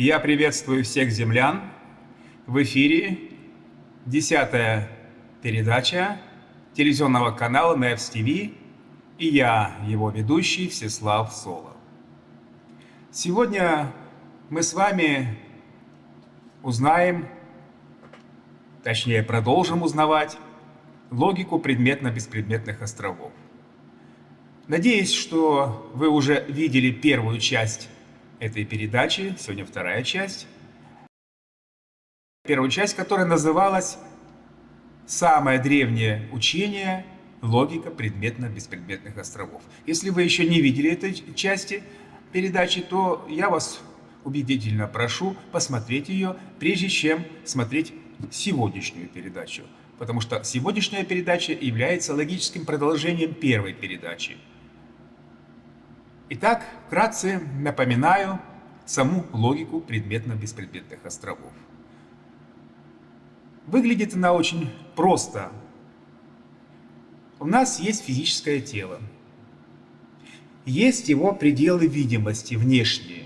Я приветствую всех землян. В эфире десятая передача телевизионного канала НЕВС ТВ и я, его ведущий Всеслав Соло. Сегодня мы с вами узнаем, точнее продолжим узнавать, логику предметно-беспредметных островов. Надеюсь, что вы уже видели первую часть этой передачи, сегодня вторая часть. Первая часть, которая называлась «Самое древнее учение – логика предметно-беспредметных островов». Если вы еще не видели этой части передачи, то я вас убедительно прошу посмотреть ее, прежде чем смотреть сегодняшнюю передачу. Потому что сегодняшняя передача является логическим продолжением первой передачи – Итак, вкратце напоминаю саму логику предметно-беспредметных островов. Выглядит она очень просто. У нас есть физическое тело. Есть его пределы видимости внешние.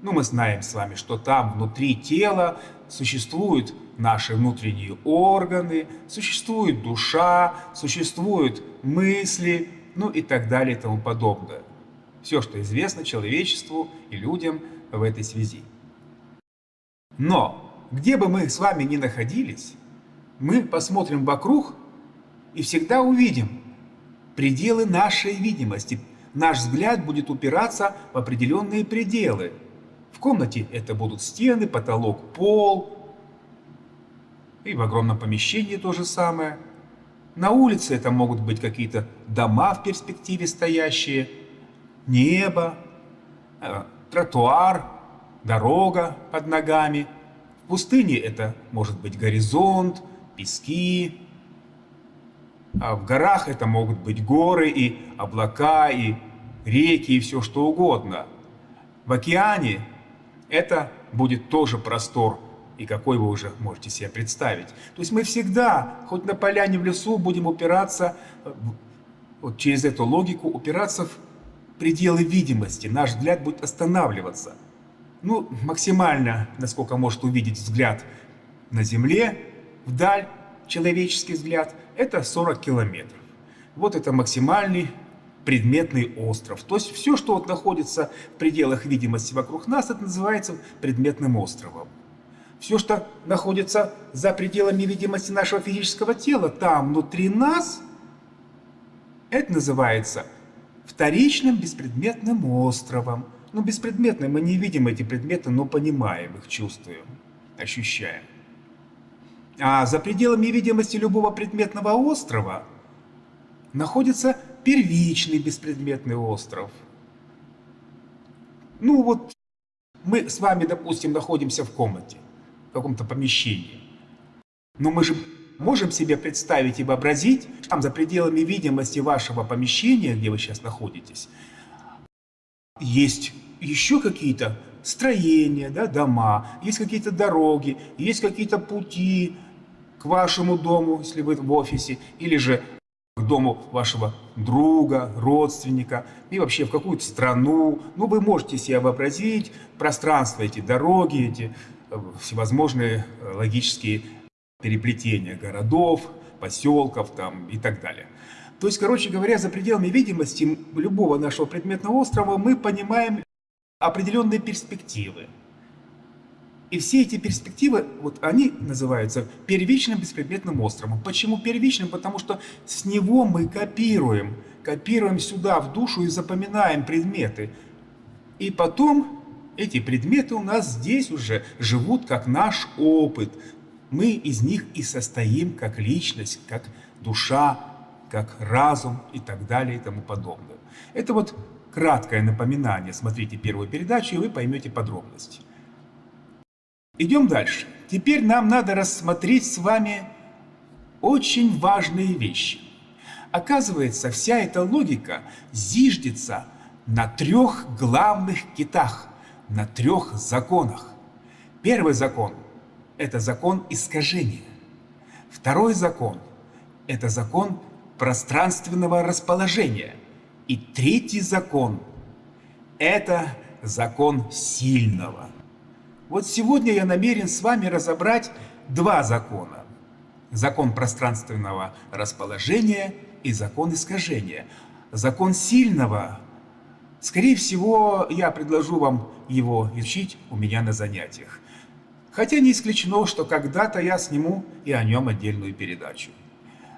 Ну, мы знаем с вами, что там внутри тела существуют наши внутренние органы, существует душа, существуют мысли, ну и так далее и тому подобное все, что известно человечеству и людям в этой связи. Но, где бы мы с вами ни находились, мы посмотрим вокруг и всегда увидим пределы нашей видимости. Наш взгляд будет упираться в определенные пределы. В комнате это будут стены, потолок, пол. И в огромном помещении то же самое. На улице это могут быть какие-то дома в перспективе стоящие – небо, э, тротуар, дорога под ногами. В пустыне это может быть горизонт, пески. А в горах это могут быть горы и облака, и реки, и все что угодно. В океане это будет тоже простор, и какой вы уже можете себе представить. То есть мы всегда, хоть на поляне в лесу, будем упираться, э, вот через эту логику, упираться в пределы видимости, наш взгляд будет останавливаться. Ну, максимально, насколько может увидеть взгляд на Земле, вдаль, человеческий взгляд, это 40 километров. Вот это максимальный предметный остров. То есть все, что вот находится в пределах видимости вокруг нас, это называется предметным островом. Все, что находится за пределами видимости нашего физического тела, там, внутри нас, это называется вторичным беспредметным островом. Ну, беспредметные, мы не видим эти предметы, но понимаем их, чувствуем, ощущаем. А за пределами видимости любого предметного острова находится первичный беспредметный остров. Ну вот мы с вами, допустим, находимся в комнате, в каком-то помещении. Но мы же можем себе представить и вообразить, там за пределами видимости вашего помещения, где вы сейчас находитесь, есть еще какие-то строения, да, дома, есть какие-то дороги, есть какие-то пути к вашему дому, если вы в офисе, или же к дому вашего друга, родственника, и вообще в какую-то страну. Ну, вы можете себе вообразить пространство, эти дороги, эти э, всевозможные э, логические переплетения городов, поселков там, и так далее. То есть, короче говоря, за пределами видимости любого нашего предметного острова мы понимаем определенные перспективы. И все эти перспективы, вот они называются первичным беспредметным островом. Почему первичным? Потому что с него мы копируем, копируем сюда, в душу и запоминаем предметы. И потом эти предметы у нас здесь уже живут как наш опыт, мы из них и состоим как личность, как душа, как разум и так далее и тому подобное. Это вот краткое напоминание. Смотрите первую передачу, и вы поймете подробности. Идем дальше. Теперь нам надо рассмотреть с вами очень важные вещи. Оказывается, вся эта логика зиждется на трех главных китах, на трех законах. Первый закон – это закон искажения. Второй закон – это закон пространственного расположения. И третий закон – это закон сильного. Вот сегодня я намерен с вами разобрать два закона. Закон пространственного расположения и закон искажения. Закон сильного, скорее всего, я предложу вам его изучить у меня на занятиях. Хотя не исключено, что когда-то я сниму и о нем отдельную передачу.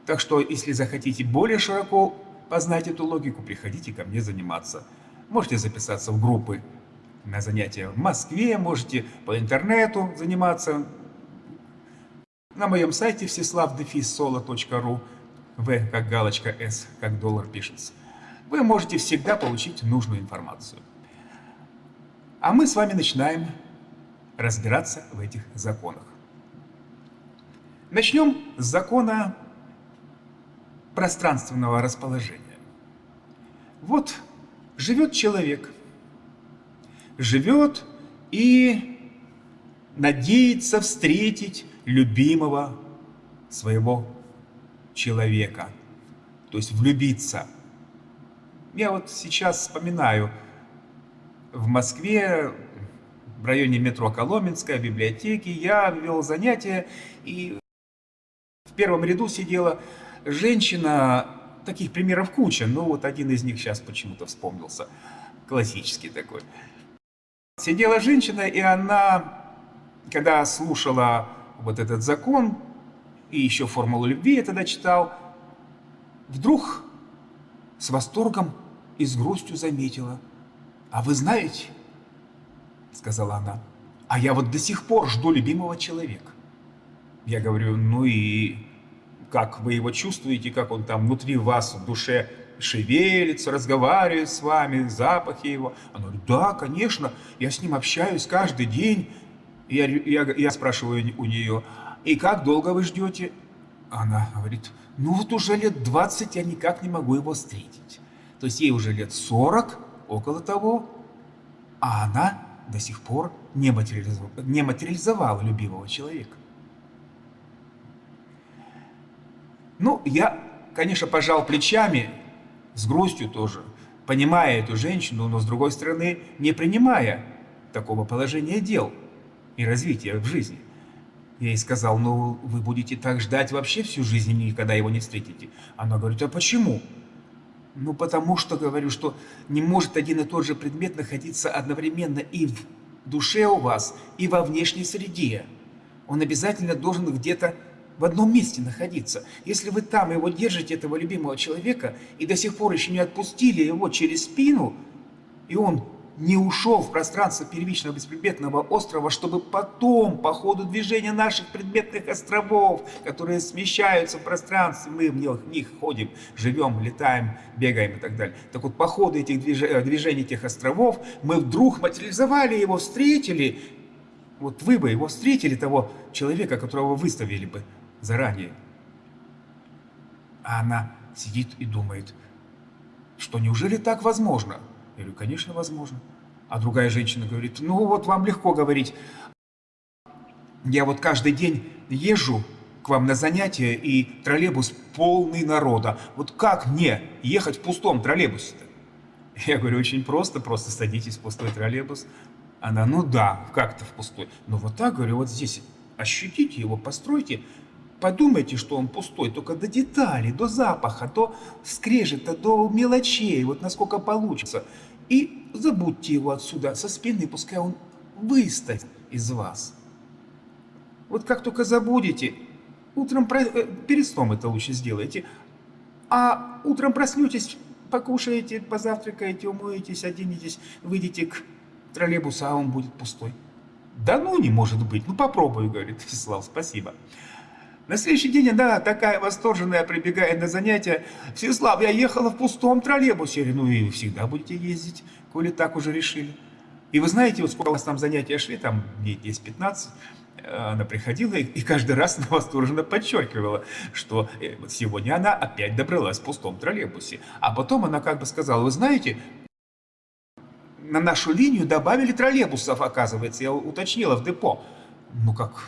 Так что, если захотите более широко познать эту логику, приходите ко мне заниматься. Можете записаться в группы на занятия в Москве, можете по интернету заниматься. На моем сайте всеславдефиссоло.ру В как галочка, С как доллар пишется. Вы можете всегда получить нужную информацию. А мы с вами начинаем разбираться в этих законах. Начнем с закона пространственного расположения. Вот живет человек, живет и надеется встретить любимого своего человека, то есть влюбиться. Я вот сейчас вспоминаю, в Москве, в районе метро Коломенская, в библиотеке, я вел занятия, и в первом ряду сидела женщина, таких примеров куча, но вот один из них сейчас почему-то вспомнился, классический такой. Сидела женщина, и она, когда слушала вот этот закон, и еще формулу любви я тогда читал, вдруг с восторгом и с грустью заметила, а вы знаете, сказала она, а я вот до сих пор жду любимого человека. Я говорю, ну и как вы его чувствуете, как он там внутри вас, в душе шевелится, разговаривает с вами, запахи его. Она говорит, да, конечно, я с ним общаюсь каждый день. Я, я, я спрашиваю у нее, и как долго вы ждете? Она говорит, ну вот уже лет 20 я никак не могу его встретить. То есть ей уже лет 40, около того, а она до сих пор не материализовала, не материализовала любимого человека. Ну, я, конечно, пожал плечами, с грустью тоже, понимая эту женщину, но с другой стороны, не принимая такого положения дел и развития в жизни. Я ей сказал, ну, вы будете так ждать вообще всю жизнь и никогда его не встретите. Она говорит, а почему? Ну, потому что, говорю, что не может один и тот же предмет находиться одновременно и в душе у вас, и во внешней среде. Он обязательно должен где-то в одном месте находиться. Если вы там его держите, этого любимого человека, и до сих пор еще не отпустили его через спину, и он не ушел в пространство первичного беспредметного острова, чтобы потом, по ходу движения наших предметных островов, которые смещаются в пространстве, мы в них, ходим, живем, летаем, бегаем и так далее. Так вот, по ходу этих движений, движений этих островов, мы вдруг материализовали его, встретили, вот вы бы его встретили, того человека, которого выставили бы заранее. А она сидит и думает, что неужели так возможно? Я говорю, конечно, возможно. А другая женщина говорит, ну вот вам легко говорить. Я вот каждый день езжу к вам на занятия, и троллейбус полный народа. Вот как мне ехать в пустом троллейбусе-то? Я говорю, очень просто, просто садитесь в пустой троллейбус. Она, ну да, как-то в пустой. Ну вот так, говорю, вот здесь ощутите его, постройте, подумайте, что он пустой, только до деталей, до запаха, до скрежета, до мелочей, вот насколько получится. И забудьте его отсюда со спины, пускай он выставит из вас. Вот как только забудете, утром э, перед сном это лучше сделайте, а утром проснетесь, покушаете, позавтракаете, умоетесь, оденетесь, выйдете к троллейбусу, а он будет пустой. Да ну не может быть, ну попробуй, говорит Вячеслав, спасибо. На следующий день она такая восторженная прибегает на занятия. Всеслав, я ехала в пустом троллейбусе. Я говорю, ну и всегда будете ездить, коли так уже решили. И вы знаете, вот сколько у нас там занятия шли, там дней 10-15, она приходила и, каждый раз восторженно подчеркивала, что э, сегодня она опять добралась в пустом троллейбусе. А потом она как бы сказала, вы знаете, на нашу линию добавили троллейбусов, оказывается, я уточнила в депо. Ну как,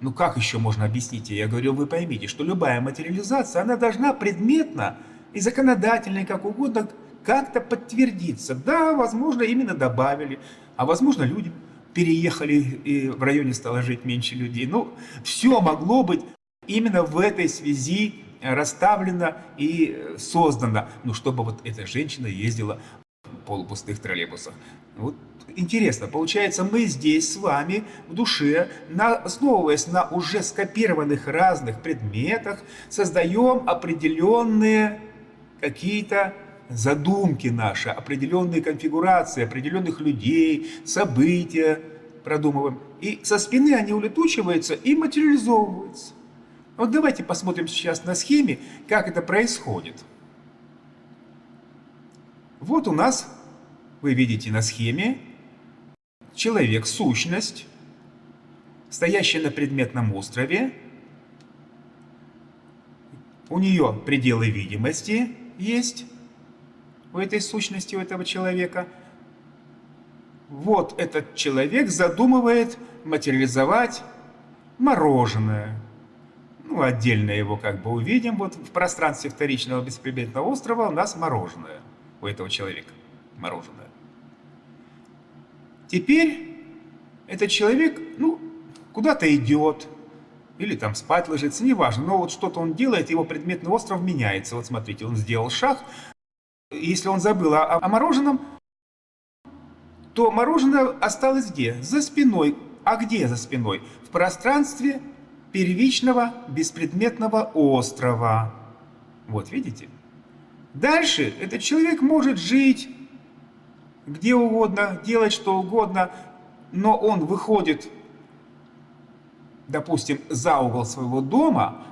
ну как еще можно объяснить? Я говорю, вы поймите, что любая материализация, она должна предметно и законодательно, и как угодно, как-то подтвердиться. Да, возможно, именно добавили, а возможно, люди переехали, и в районе стало жить меньше людей. Ну, все могло быть именно в этой связи расставлено и создано, ну, чтобы вот эта женщина ездила в полупустых троллейбусах. Вот интересно, получается, мы здесь с вами в душе, на, основываясь на уже скопированных разных предметах, создаем определенные какие-то задумки наши, определенные конфигурации, определенных людей, события продумываем. И со спины они улетучиваются и материализовываются. Вот давайте посмотрим сейчас на схеме, как это происходит. Вот у нас, вы видите на схеме, человек, сущность, стоящая на предметном острове. У нее пределы видимости есть у этой сущности, у этого человека. Вот этот человек задумывает материализовать мороженое. Ну, отдельно его как бы увидим. Вот в пространстве вторичного беспредметного острова у нас мороженое у этого человека. Мороженое. Теперь этот человек, ну, куда-то идет, или там спать ложится, неважно, но вот что-то он делает, его предметный остров меняется. Вот смотрите, он сделал шаг, если он забыл о, о мороженом, то мороженое осталось где? За спиной. А где за спиной? В пространстве первичного беспредметного острова. Вот, видите? Дальше этот человек может жить где угодно, делать что угодно, но он выходит, допустим, за угол своего дома,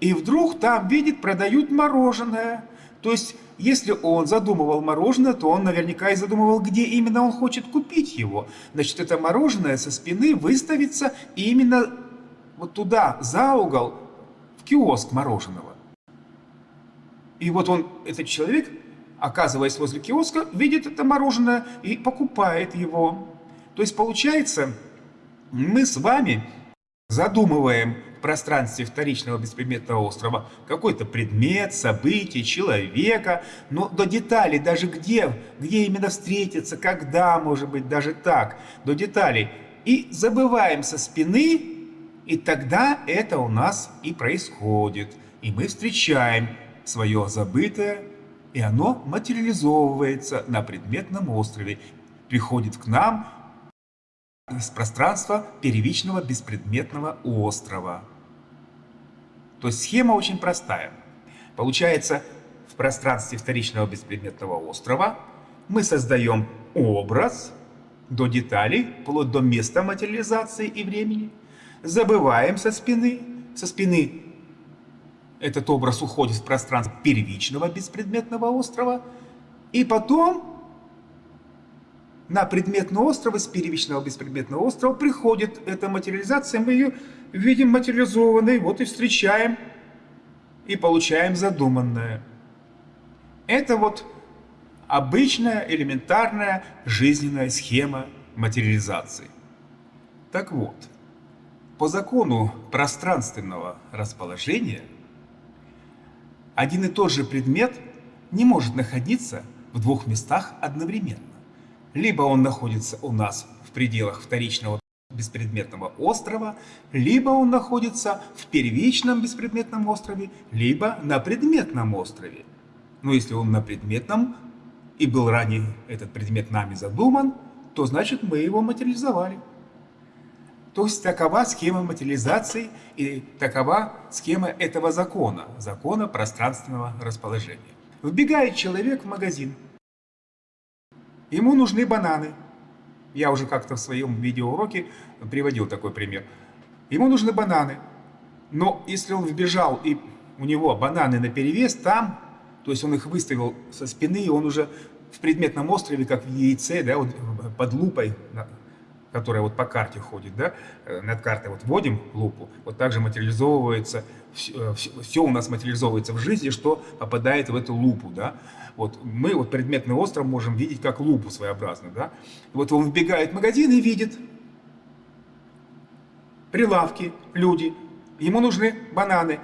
и вдруг там видит, продают мороженое. То есть, если он задумывал мороженое, то он наверняка и задумывал, где именно он хочет купить его. Значит, это мороженое со спины выставится именно вот туда, за угол, в киоск мороженого. И вот он, этот человек, оказываясь возле киоска, видит это мороженое и покупает его. То есть получается, мы с вами задумываем в пространстве вторичного беспредметного острова какой-то предмет, событие, человека, но до деталей, даже где, где именно встретиться, когда, может быть, даже так, до деталей. И забываем со спины, и тогда это у нас и происходит. И мы встречаем свое забытое, и оно материализовывается на предметном острове, приходит к нам из пространства первичного беспредметного острова. То есть схема очень простая. Получается, в пространстве вторичного беспредметного острова мы создаем образ до деталей, вплоть до места материализации и времени, забываем со спины, со спины этот образ уходит в пространство первичного беспредметного острова, и потом на предметный остров из первичного беспредметного острова приходит эта материализация, мы ее видим материализованной, вот и встречаем, и получаем задуманное. Это вот обычная, элементарная жизненная схема материализации. Так вот, по закону пространственного расположения – один и тот же предмет не может находиться в двух местах одновременно. Либо он находится у нас в пределах вторичного беспредметного острова, либо он находится в первичном беспредметном острове, либо на предметном острове. Но если он на предметном и был ранее этот предмет нами задуман, то значит мы его материализовали. То есть такова схема материализации и такова схема этого закона, закона пространственного расположения. Вбегает человек в магазин. Ему нужны бананы. Я уже как-то в своем видеоуроке приводил такой пример. Ему нужны бананы. Но если он вбежал и у него бананы на перевес, там, то есть он их выставил со спины, и он уже в предметном острове, как в яйце, да, вот под лупой которая вот по карте ходит, да, э, над картой вот вводим лупу, вот также материализовывается, все, все у нас материализовывается в жизни, что попадает в эту лупу, да. Вот мы вот предметный остров можем видеть как лупу своеобразную, да. Вот он вбегает в магазин и видит прилавки, люди, ему нужны бананы.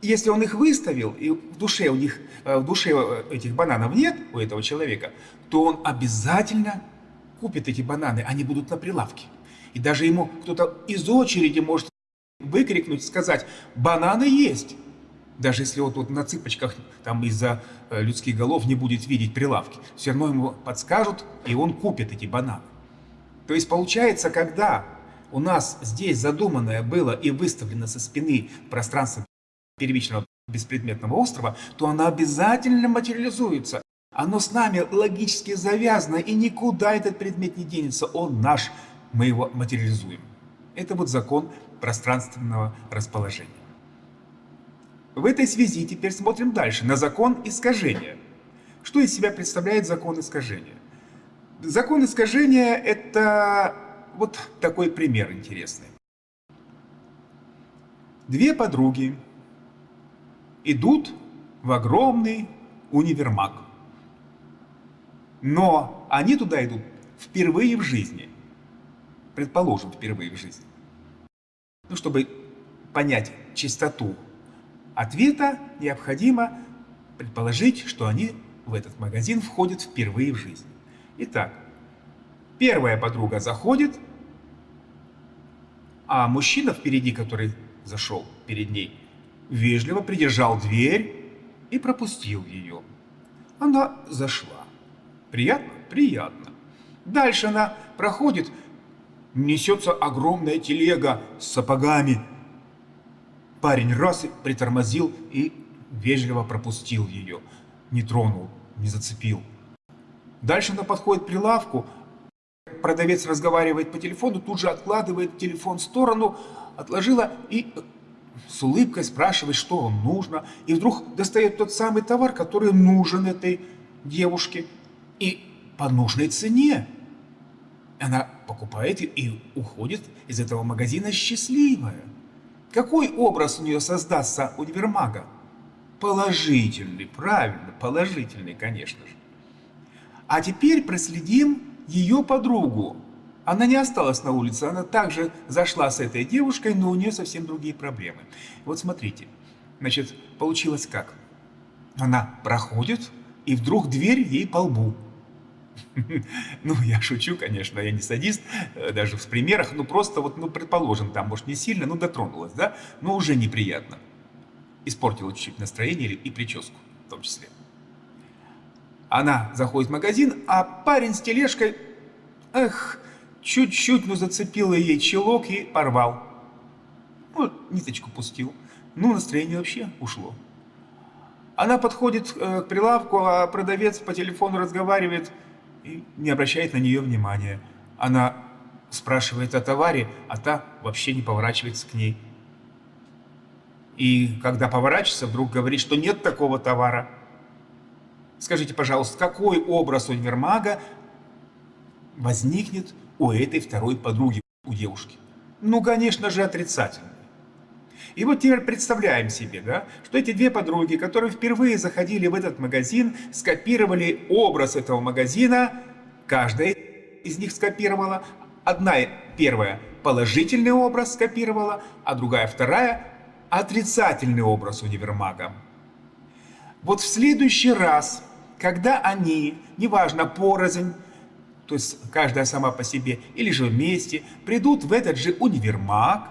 Если он их выставил, и в душе у них, э, в душе э, этих бананов нет у этого человека, то он обязательно купит эти бананы, они будут на прилавке. И даже ему кто-то из очереди может выкрикнуть, сказать, бананы есть. Даже если вот, вот на цыпочках там из-за э, людских голов не будет видеть прилавки, все равно ему подскажут, и он купит эти бананы. То есть получается, когда у нас здесь задуманное было и выставлено со спины пространство первичного беспредметного острова, то оно обязательно материализуется. Оно с нами логически завязано, и никуда этот предмет не денется. Он наш, мы его материализуем. Это вот закон пространственного расположения. В этой связи теперь смотрим дальше, на закон искажения. Что из себя представляет закон искажения? Закон искажения – это вот такой пример интересный. Две подруги идут в огромный универмаг. Но они туда идут впервые в жизни. Предположим, впервые в жизни. Ну, чтобы понять чистоту ответа, необходимо предположить, что они в этот магазин входят впервые в жизни. Итак, первая подруга заходит, а мужчина впереди, который зашел перед ней, вежливо придержал дверь и пропустил ее. Она зашла. Приятно? Приятно. Дальше она проходит, несется огромная телега с сапогами. Парень раз притормозил и вежливо пропустил ее. Не тронул, не зацепил. Дальше она подходит к прилавку, продавец разговаривает по телефону, тут же откладывает телефон в сторону, отложила и с улыбкой спрашивает, что вам нужно. И вдруг достает тот самый товар, который нужен этой девушке и по нужной цене. Она покупает и уходит из этого магазина счастливая. Какой образ у нее создастся универмага? Положительный, правильно, положительный, конечно же. А теперь проследим ее подругу. Она не осталась на улице, она также зашла с этой девушкой, но у нее совсем другие проблемы. Вот смотрите, значит, получилось как? Она проходит, и вдруг дверь ей по лбу. Ну, я шучу, конечно, я не садист, э, даже в примерах, ну просто вот, ну, предположим, там, может, не сильно, ну, дотронулась, да, но уже неприятно. Испортила чуть-чуть настроение и прическу в том числе. Она заходит в магазин, а парень с тележкой, эх, чуть-чуть, ну, зацепила ей челок и порвал. Ну, ниточку пустил. Ну, настроение вообще ушло. Она подходит э, к прилавку, а продавец по телефону разговаривает и не обращает на нее внимания. Она спрашивает о товаре, а та вообще не поворачивается к ней. И когда поворачивается, вдруг говорит, что нет такого товара. Скажите, пожалуйста, какой образ универмага возникнет у этой второй подруги, у девушки? Ну, конечно же, отрицательный. И вот теперь представляем себе, да, что эти две подруги, которые впервые заходили в этот магазин, скопировали образ этого магазина, каждая из них скопировала, одна первая положительный образ скопировала, а другая вторая отрицательный образ универмага. Вот в следующий раз, когда они, неважно, порознь, то есть каждая сама по себе или же вместе, придут в этот же универмаг,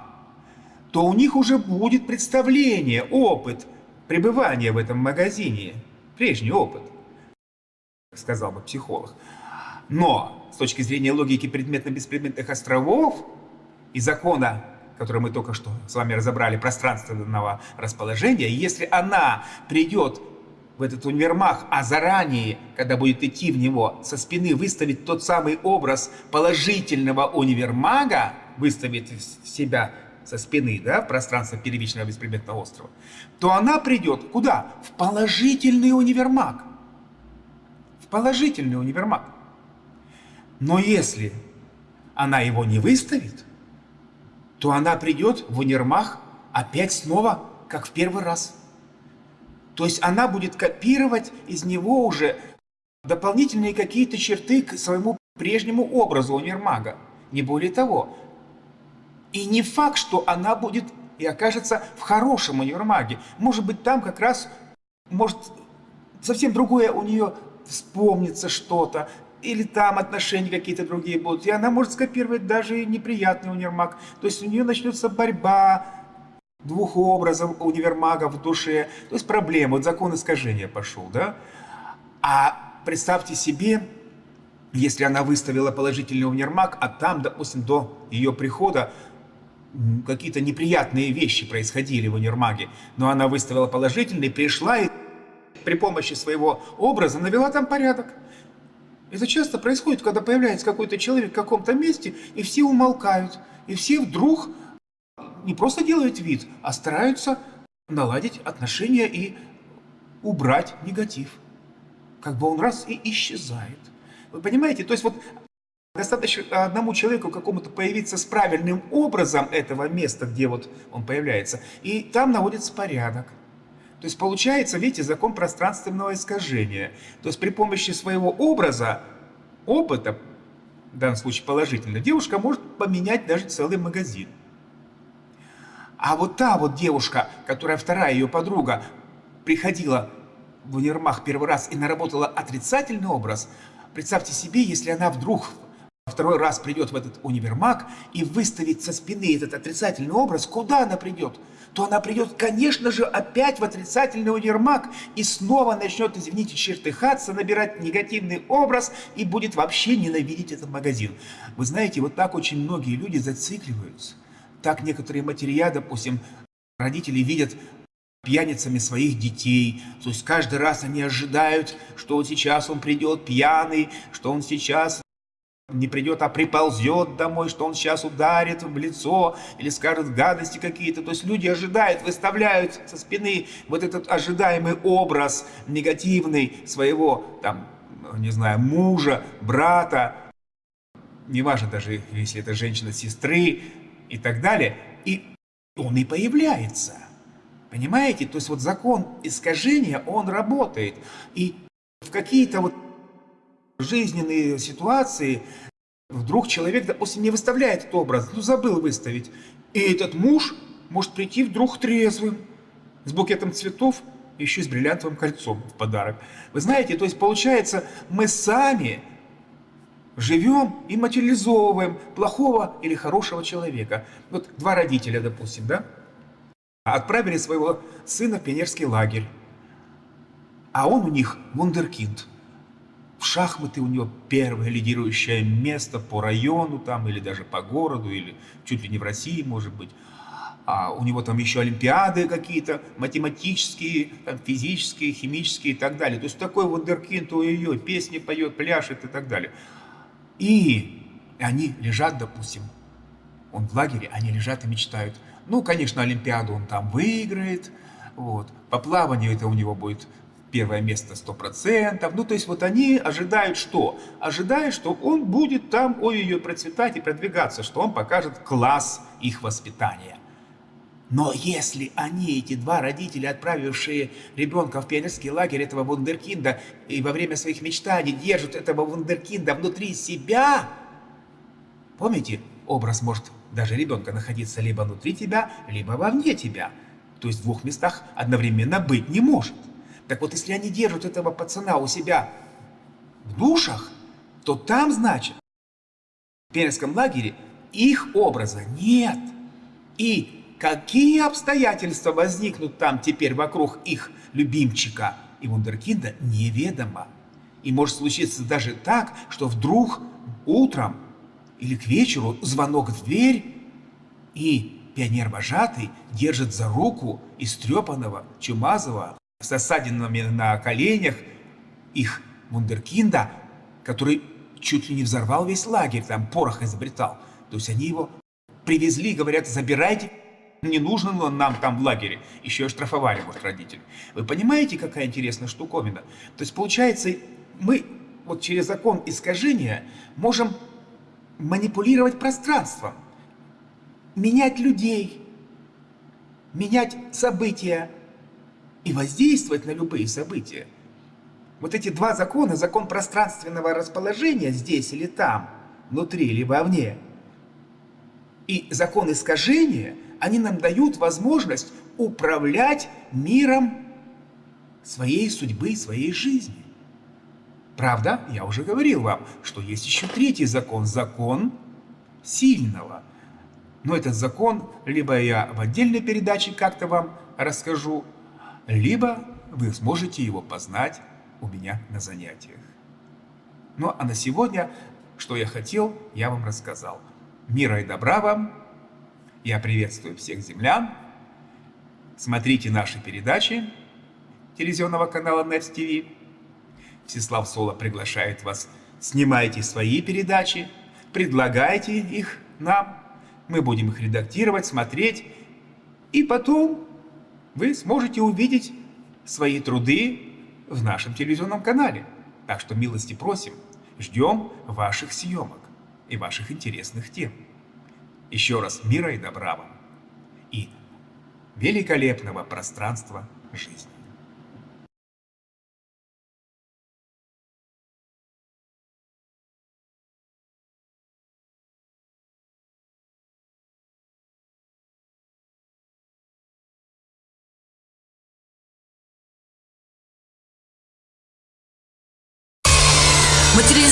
то у них уже будет представление, опыт пребывания в этом магазине, прежний опыт, сказал бы психолог. Но с точки зрения логики предметно-беспредметных островов и закона, который мы только что с вами разобрали, пространственного расположения, если она придет в этот универмаг, а заранее, когда будет идти в него, со спины выставить тот самый образ положительного универмага, выставит себя со спины, да, пространство первичного беспредметного острова, то она придет куда? В положительный универмаг. В положительный универмаг. Но если она его не выставит, то она придет в универмаг опять снова, как в первый раз. То есть она будет копировать из него уже дополнительные какие-то черты к своему прежнему образу универмага. Не более того, и не факт, что она будет и окажется в хорошем универмаге. Может быть, там как раз, может, совсем другое у нее вспомнится что-то. или там отношения какие-то другие будут, и она может скопировать даже неприятный универмаг. То есть у нее начнется борьба двух образов универмага в душе, то есть проблема, вот закон искажения пошел, да? А представьте себе, если она выставила положительный универмаг, а там, допустим, до ее прихода какие-то неприятные вещи происходили в универмаге, но она выставила положительный, пришла и при помощи своего образа навела там порядок. Это часто происходит, когда появляется какой-то человек в каком-то месте, и все умолкают, и все вдруг не просто делают вид, а стараются наладить отношения и убрать негатив. Как бы он раз и исчезает. Вы понимаете? То есть вот достаточно одному человеку какому-то появиться с правильным образом этого места, где вот он появляется, и там наводится порядок. То есть получается, видите, закон пространственного искажения. То есть при помощи своего образа, опыта, в данном случае положительно, девушка может поменять даже целый магазин. А вот та вот девушка, которая вторая ее подруга, приходила в универмаг первый раз и наработала отрицательный образ, представьте себе, если она вдруг второй раз придет в этот универмаг и выставит со спины этот отрицательный образ, куда она придет? То она придет, конечно же, опять в отрицательный универмаг и снова начнет, извините, чертыхаться, набирать негативный образ и будет вообще ненавидеть этот магазин. Вы знаете, вот так очень многие люди зацикливаются. Так некоторые материя, допустим, родители видят пьяницами своих детей. То есть каждый раз они ожидают, что вот сейчас он придет пьяный, что он сейчас не придет, а приползет домой, что он сейчас ударит в лицо или скажет гадости какие-то. То есть люди ожидают, выставляют со спины вот этот ожидаемый образ негативный своего, там, не знаю, мужа, брата, неважно даже, если это женщина, сестры и так далее. И он и появляется. Понимаете? То есть вот закон искажения, он работает. И в какие-то вот жизненные ситуации вдруг человек, допустим, не выставляет этот образ, ну забыл выставить. И этот муж может прийти вдруг трезвым, с букетом цветов, еще с бриллиантовым кольцом в подарок. Вы знаете, то есть получается, мы сами живем и материализовываем плохого или хорошего человека. Вот два родителя, допустим, да, отправили своего сына в пионерский лагерь, а он у них вундеркинд – в шахматы у него первое лидирующее место по району там, или даже по городу, или чуть ли не в России, может быть. А у него там еще олимпиады какие-то, математические, там, физические, химические и так далее. То есть такой вундеркинд у ее песни поет, пляшет и так далее. И они лежат, допустим, он в лагере, они лежат и мечтают. Ну, конечно, Олимпиаду он там выиграет, вот. По плаванию это у него будет первое место 100%. Ну, то есть вот они ожидают что? Ожидают, что он будет там, ой-ой-ой, процветать и продвигаться, что он покажет класс их воспитания. Но если они, эти два родителя, отправившие ребенка в пионерский лагерь этого вундеркинда, и во время своих мечтаний держат этого вундеркинда внутри себя, помните, образ может даже ребенка находиться либо внутри тебя, либо вовне тебя. То есть в двух местах одновременно быть не может. Так вот, если они держат этого пацана у себя в душах, то там, значит, в пионерском лагере их образа нет. И какие обстоятельства возникнут там теперь вокруг их любимчика и вундеркинда, неведомо. И может случиться даже так, что вдруг утром или к вечеру звонок в дверь, и пионер-вожатый держит за руку истрепанного, чумазого, с осадинами на коленях их вундеркинда, который чуть ли не взорвал весь лагерь, там порох изобретал. То есть они его привезли, говорят, забирайте, не нужно он нам там в лагере. Еще и штрафовали, может, родители. Вы понимаете, какая интересная штуковина? То есть, получается, мы вот через закон искажения можем манипулировать пространством, менять людей, менять события, и воздействовать на любые события. Вот эти два закона, закон пространственного расположения здесь или там, внутри или вовне, и закон искажения, они нам дают возможность управлять миром своей судьбы, своей жизни. Правда, я уже говорил вам, что есть еще третий закон. Закон сильного. Но этот закон либо я в отдельной передаче как-то вам расскажу, либо вы сможете его познать у меня на занятиях. Ну а на сегодня, что я хотел, я вам рассказал. Мира и добра вам. Я приветствую всех землян. Смотрите наши передачи телевизионного канала Nets TV. Всеслав Соло приглашает вас. Снимайте свои передачи, предлагайте их нам. Мы будем их редактировать, смотреть. И потом вы сможете увидеть свои труды в нашем телевизионном канале. Так что милости просим, ждем ваших съемок и ваших интересных тем. Еще раз мира и добра вам и великолепного пространства жизни.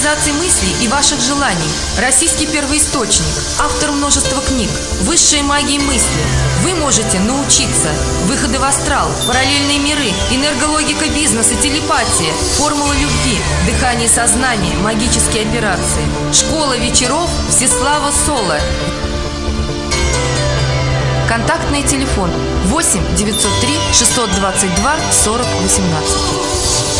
Материализации мыслей и ваших желаний. Российский первоисточник. Автор множества книг. Высшие магии мысли. Вы можете научиться. Выходы в астрал, параллельные миры, энергологика бизнеса, телепатия, формула любви, дыхание сознания, магические операции. Школа вечеров Всеслава Соло. Контактный телефон 8 903 622 40 18.